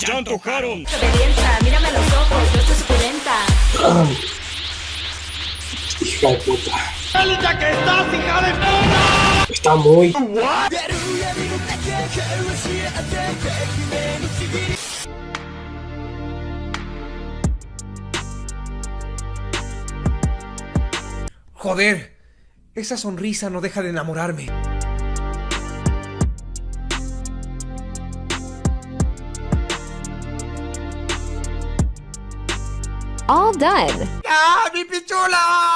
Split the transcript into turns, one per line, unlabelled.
¡Ya antojaron!
Obedienta, mírame a los ojos, yo estoy suculenta.
Hija de puta.
¡Alta que estás, hija de puta!
Está muy...
Joder, esa sonrisa no deja de enamorarme.
All done.
¡Ah, mi pichula!